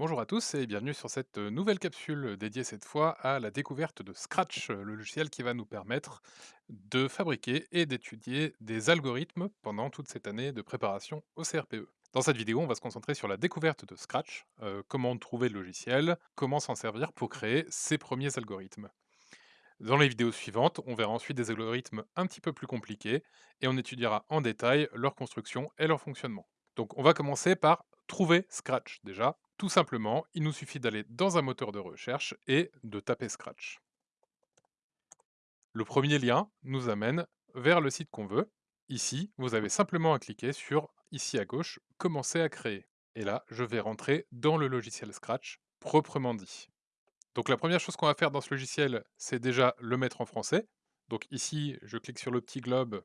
Bonjour à tous et bienvenue sur cette nouvelle capsule dédiée cette fois à la découverte de Scratch, le logiciel qui va nous permettre de fabriquer et d'étudier des algorithmes pendant toute cette année de préparation au CRPE. Dans cette vidéo, on va se concentrer sur la découverte de Scratch, comment trouver le logiciel, comment s'en servir pour créer ses premiers algorithmes. Dans les vidéos suivantes, on verra ensuite des algorithmes un petit peu plus compliqués et on étudiera en détail leur construction et leur fonctionnement. Donc on va commencer par trouver Scratch déjà. Tout simplement, il nous suffit d'aller dans un moteur de recherche et de taper Scratch. Le premier lien nous amène vers le site qu'on veut. Ici, vous avez simplement à cliquer sur, ici à gauche, Commencer à créer. Et là, je vais rentrer dans le logiciel Scratch, proprement dit. Donc la première chose qu'on va faire dans ce logiciel, c'est déjà le mettre en français. Donc ici, je clique sur le petit globe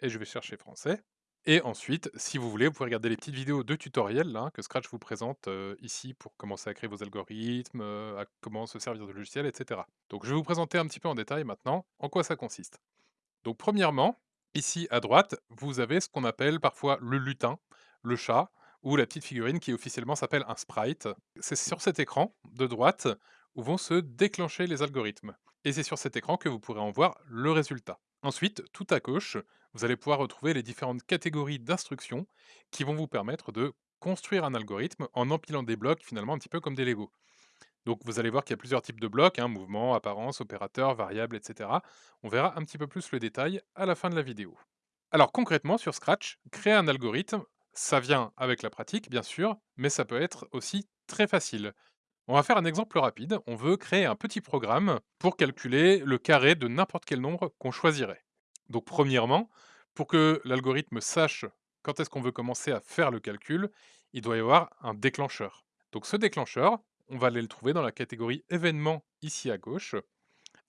et je vais chercher français. Et ensuite, si vous voulez, vous pouvez regarder les petites vidéos de tutoriel là, que Scratch vous présente euh, ici pour commencer à créer vos algorithmes, euh, à comment se servir de logiciel, etc. Donc je vais vous présenter un petit peu en détail maintenant en quoi ça consiste. Donc premièrement, ici à droite, vous avez ce qu'on appelle parfois le lutin, le chat, ou la petite figurine qui officiellement s'appelle un sprite. C'est sur cet écran de droite où vont se déclencher les algorithmes. Et c'est sur cet écran que vous pourrez en voir le résultat. Ensuite, tout à gauche, vous allez pouvoir retrouver les différentes catégories d'instructions qui vont vous permettre de construire un algorithme en empilant des blocs finalement un petit peu comme des Lego. Donc vous allez voir qu'il y a plusieurs types de blocs, hein, mouvement, apparence, opérateur, variable, etc. On verra un petit peu plus le détail à la fin de la vidéo. Alors concrètement, sur Scratch, créer un algorithme, ça vient avec la pratique, bien sûr, mais ça peut être aussi très facile. On va faire un exemple rapide. On veut créer un petit programme pour calculer le carré de n'importe quel nombre qu'on choisirait. Donc premièrement, pour que l'algorithme sache quand est-ce qu'on veut commencer à faire le calcul, il doit y avoir un déclencheur. Donc ce déclencheur, on va aller le trouver dans la catégorie événements ici à gauche,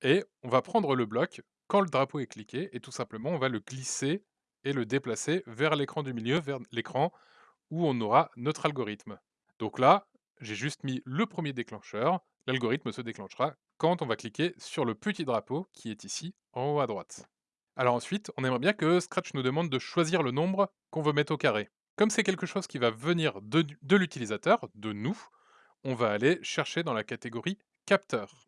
et on va prendre le bloc quand le drapeau est cliqué, et tout simplement on va le glisser et le déplacer vers l'écran du milieu, vers l'écran où on aura notre algorithme. Donc là, j'ai juste mis le premier déclencheur, l'algorithme se déclenchera quand on va cliquer sur le petit drapeau qui est ici en haut à droite. Alors ensuite, on aimerait bien que Scratch nous demande de choisir le nombre qu'on veut mettre au carré. Comme c'est quelque chose qui va venir de, l'utilisateur, de nous, on va aller chercher dans la catégorie capteur.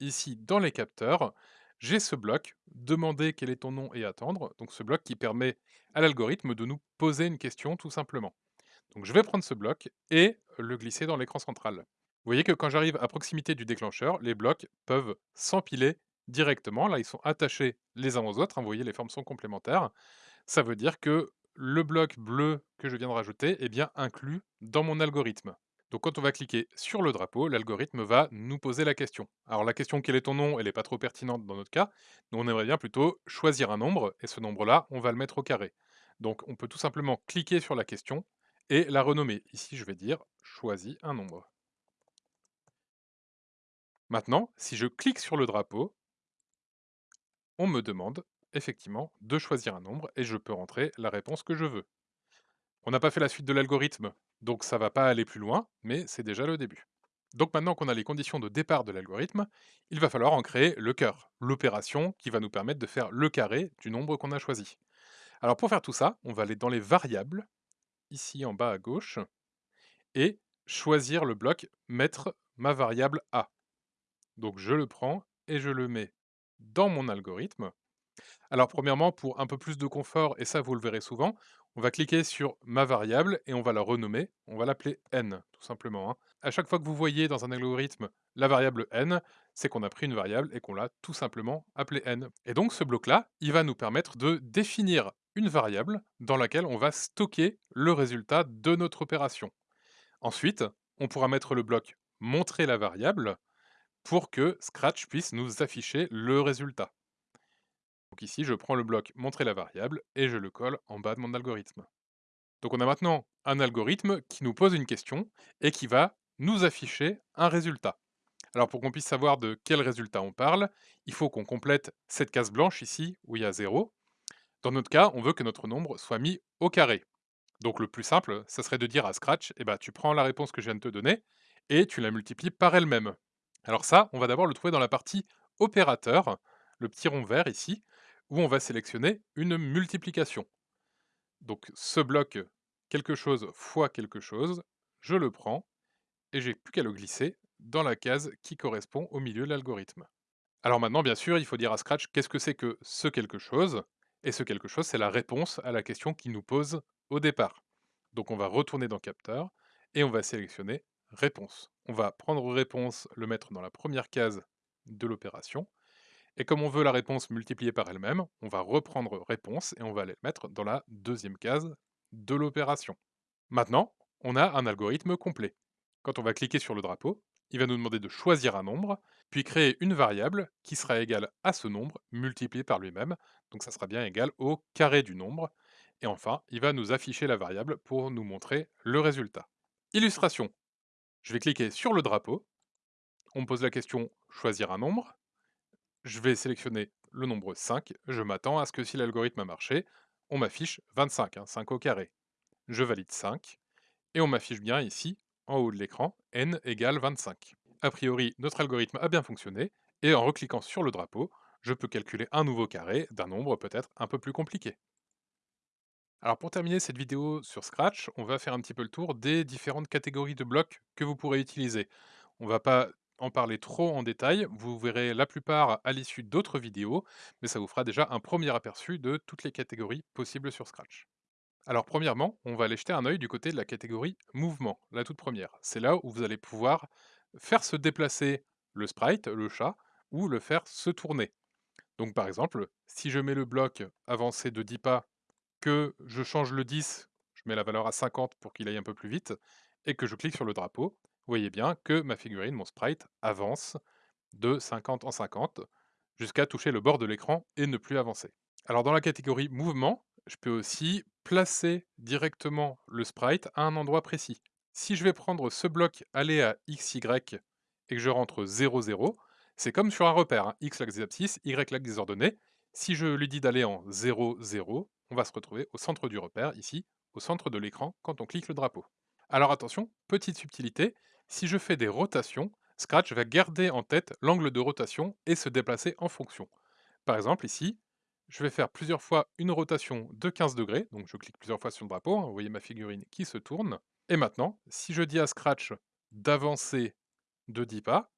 Ici, dans les capteurs, j'ai ce bloc, demander quel est ton nom et attendre, donc ce bloc qui permet à l'algorithme de nous poser une question tout simplement. Donc je vais prendre ce bloc et le glisser dans l'écran central. Vous voyez que quand j'arrive à proximité du déclencheur, les blocs peuvent s'empiler directement. Là, ils sont attachés les uns aux autres. hein, vous voyez, les formes sont complémentaires. Ça veut dire que le bloc bleu que je viens de rajouter est bien inclus dans mon algorithme. Donc quand on va cliquer sur le drapeau, l'algorithme va nous poser la question. Alors la question quel est ton nom, elle n'est pas trop pertinente dans notre cas. On aimerait bien plutôt choisir un nombre, et ce nombre-là, on va le mettre au carré. Donc on peut tout simplement cliquer sur la question et la renommer. Ici, je vais dire choisis un nombre. Maintenant, si je clique sur le drapeau, on me demande effectivement de choisir un nombre et je peux rentrer la réponse que je veux. On n'a pas fait la suite de l'algorithme, donc ça va pas aller plus loin, mais c'est déjà le début. Donc maintenant qu'on a les conditions de départ de l'algorithme, il va falloir en créer le cœur, l'opération qui va nous permettre de faire le carré du nombre qu'on a choisi. Alors pour faire tout ça, on va aller dans les variables, ici en bas à gauche, et choisir le bloc mettre ma variable a. Donc je le prends et je le mets dans mon algorithme. Alors premièrement, pour un peu plus de confort, et ça vous le verrez souvent, on va cliquer sur ma variable et on va la renommer. On va l'appeler n, tout simplement. hein. À chaque fois que vous voyez dans un algorithme la variable n, c'est qu'on a pris une variable et qu'on l'a tout simplement appelée n. Et donc ce bloc-là, il va nous permettre de définir une variable dans laquelle on va stocker le résultat de notre opération. Ensuite, on pourra mettre le bloc montrer la variable pour que Scratch puisse nous afficher le résultat. Donc ici, je prends le bloc montrer la variable et je le colle en bas de mon algorithme. Donc on a maintenant un algorithme qui nous pose une question et qui va nous afficher un résultat. Alors pour qu'on puisse savoir de quel résultat on parle, il faut qu'on complète cette case blanche ici où il y a 0. Dans notre cas, on veut que notre nombre soit mis au carré. Donc le plus simple, ça serait de dire à Scratch, eh ben, tu prends la réponse que je viens de te donner et tu la multiplies par elle-même. Alors ça, on va d'abord le trouver dans la partie opérateur, le petit rond vert ici, où on va sélectionner une multiplication. Donc ce bloc quelque chose fois quelque chose, je le prends et j'ai plus qu'à le glisser dans la case qui correspond au milieu de l'algorithme. Alors maintenant, bien sûr, il faut dire à Scratch qu'est-ce que c'est que ce quelque chose, et ce quelque chose, c'est la réponse à la question qu'il nous pose au départ. Donc on va retourner dans Capteur, et on va sélectionner Réponse. On va prendre Réponse, le mettre dans la première case de l'opération, et comme on veut la réponse multipliée par elle-même, on va reprendre Réponse, et on va aller le mettre dans la deuxième case de l'opération. Maintenant, on a un algorithme complet. Quand on va cliquer sur le drapeau, il va nous demander de choisir un nombre, puis créer une variable qui sera égale à ce nombre multiplié par lui-même, donc ça sera bien égal au carré du nombre, et enfin, il va nous afficher la variable pour nous montrer le résultat. Illustration. Je vais cliquer sur le drapeau, on me pose la question choisir un nombre, je vais sélectionner le nombre 5, je m'attends à ce que si l'algorithme a marché, on m'affiche 25, 5 hein, au carré. Je valide 5, et on m'affiche bien ici, en haut de l'écran, n égale 25. A priori, notre algorithme a bien fonctionné, et en recliquant sur le drapeau, je peux calculer un nouveau carré d'un nombre peut-être un peu plus compliqué. Alors pour terminer cette vidéo sur Scratch, on va faire un petit peu le tour des différentes catégories de blocs que vous pourrez utiliser. On va pas en parler trop en détail, vous verrez la plupart à l'issue d'autres vidéos, mais ça vous fera déjà un premier aperçu de toutes les catégories possibles sur Scratch. Alors premièrement, on va aller jeter un œil du côté de la catégorie mouvement, la toute première. C'est là où vous allez pouvoir faire se déplacer le sprite, le chat, ou le faire se tourner. Donc par exemple, si je mets le bloc avancé de 10 pas, que je change le 10, je mets la valeur à 50 pour qu'il aille un peu plus vite, et que je clique sur le drapeau, vous voyez bien que ma figurine, mon sprite, avance de 50 en 50 jusqu'à toucher le bord de l'écran et ne plus avancer. Alors dans la catégorie mouvement, je peux aussi placer directement le sprite à un endroit précis. Si je vais prendre ce bloc, aller à x, y, et que je rentre 0, 0, c'est comme sur un repère, hein. x l'axe des abscisses, y l'axe des ordonnées. Si je lui dis d'aller en 0, 0, on va se retrouver au centre du repère, ici, au centre de l'écran, quand on clique le drapeau. Alors attention, petite subtilité, si je fais des rotations, Scratch va garder en tête l'angle de rotation et se déplacer en fonction. Par exemple, ici, je vais faire plusieurs fois une rotation de 15 degrés, donc je clique plusieurs fois sur le drapeau, hein, vous voyez ma figurine qui se tourne. Et maintenant, si je dis à Scratch d'avancer de 10 pas,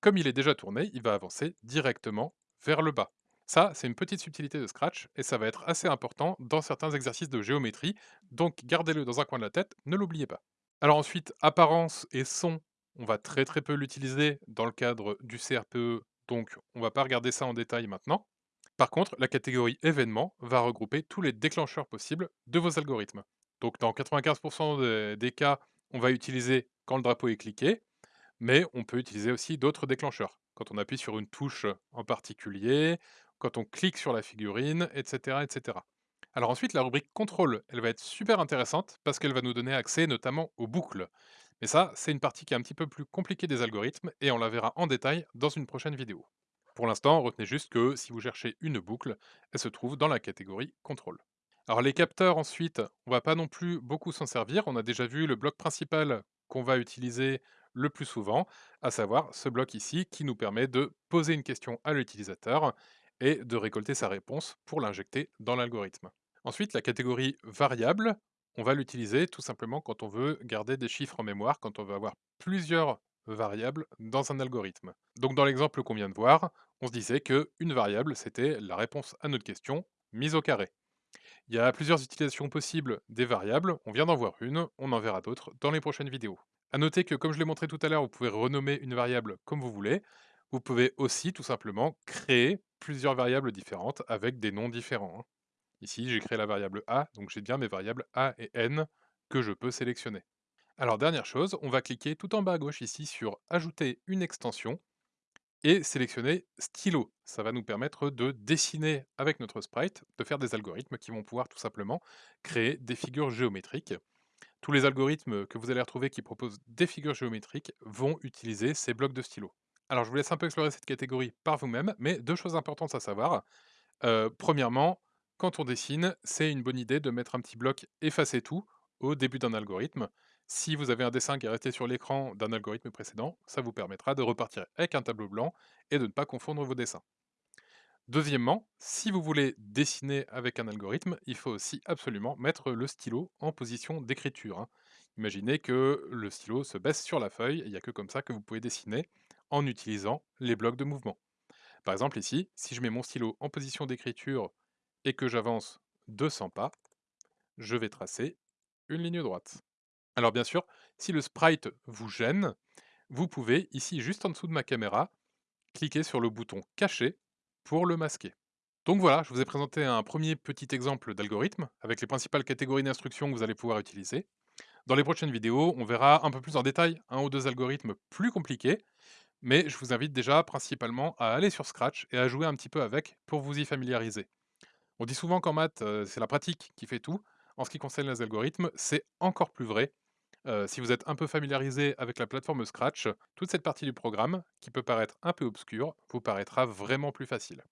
comme il est déjà tourné, il va avancer directement vers le bas. Ça, c'est une petite subtilité de Scratch, et ça va être assez important dans certains exercices de géométrie, donc gardez-le dans un coin de la tête, ne l'oubliez pas. Alors ensuite, apparence et son, on va très très peu l'utiliser dans le cadre du CRPE, donc on va pas regarder ça en détail maintenant. Par contre, la catégorie événements va regrouper tous les déclencheurs possibles de vos algorithmes. Donc dans 95% des, cas, on va utiliser quand le drapeau est cliqué, mais on peut utiliser aussi d'autres déclencheurs. Quand on appuie sur une touche en particulier, quand on clique sur la figurine, etc. etc. Alors ensuite, la rubrique contrôle, elle va être super intéressante parce qu'elle va nous donner accès notamment aux boucles. Mais ça, c'est une partie qui est un petit peu plus compliquée des algorithmes et on la verra en détail dans une prochaine vidéo. Pour l'instant, retenez juste que si vous cherchez une boucle, elle se trouve dans la catégorie contrôle. Alors les capteurs ensuite, on va pas non plus beaucoup s'en servir, on a déjà vu le bloc principal qu'on va utiliser le plus souvent, à savoir ce bloc ici qui nous permet de poser une question à l'utilisateur et de récolter sa réponse pour l'injecter dans l'algorithme. Ensuite, la catégorie variable, on va l'utiliser tout simplement quand on veut garder des chiffres en mémoire, quand on veut avoir plusieurs variables dans un algorithme. Donc dans l'exemple qu'on vient de voir, on se disait qu'une variable, c'était la réponse à notre question mise au carré. Il y a plusieurs utilisations possibles des variables, on vient d'en voir une, on en verra d'autres dans les prochaines vidéos. A noter que comme je l'ai montré tout à l'heure, vous pouvez renommer une variable comme vous voulez. Vous pouvez aussi tout simplement créer plusieurs variables différentes avec des noms différents. Hein. Ici, j'ai créé la variable a, donc j'ai bien mes variables a et n que je peux sélectionner. Alors dernière chose, on va cliquer tout en bas à gauche ici sur Ajouter une extension et sélectionner Stylo. Ça va nous permettre de dessiner avec notre sprite, de faire des algorithmes qui vont pouvoir tout simplement créer des figures géométriques. Tous les algorithmes que vous allez retrouver qui proposent des figures géométriques vont utiliser ces blocs de stylo. Alors je vous laisse un peu explorer cette catégorie par vous-même, mais deux choses importantes à savoir. Euh, premièrement, quand on dessine, c'est une bonne idée de mettre un petit bloc effacer tout au début d'un algorithme. Si vous avez un dessin qui est resté sur l'écran d'un algorithme précédent, ça vous permettra de repartir avec un tableau blanc et de ne pas confondre vos dessins. Deuxièmement, si vous voulez dessiner avec un algorithme, il faut aussi absolument mettre le stylo en position d'écriture. Hein. Imaginez que le stylo se baisse sur la feuille, il n'y a que comme ça que vous pouvez dessiner en utilisant les blocs de mouvement. Par exemple ici, si je mets mon stylo en position d'écriture et que j'avance 200 pas, je vais tracer une ligne droite. Alors bien sûr, si le sprite vous gêne, vous pouvez, ici juste en dessous de ma caméra, cliquer sur le bouton caché pour le masquer. Donc voilà, je vous ai présenté un premier petit exemple d'algorithme avec les principales catégories d'instructions que vous allez pouvoir utiliser. Dans les prochaines vidéos, on verra un peu plus en détail un ou deux algorithmes plus compliqués, mais je vous invite déjà principalement à aller sur Scratch et à jouer un petit peu avec pour vous y familiariser. On dit souvent qu'en maths, euh, c'est la pratique qui fait tout. En ce qui concerne les algorithmes, c'est encore plus vrai. Euh, si vous êtes un peu familiarisé avec la plateforme Scratch, toute cette partie du programme, qui peut paraître un peu obscure, vous paraîtra vraiment plus facile.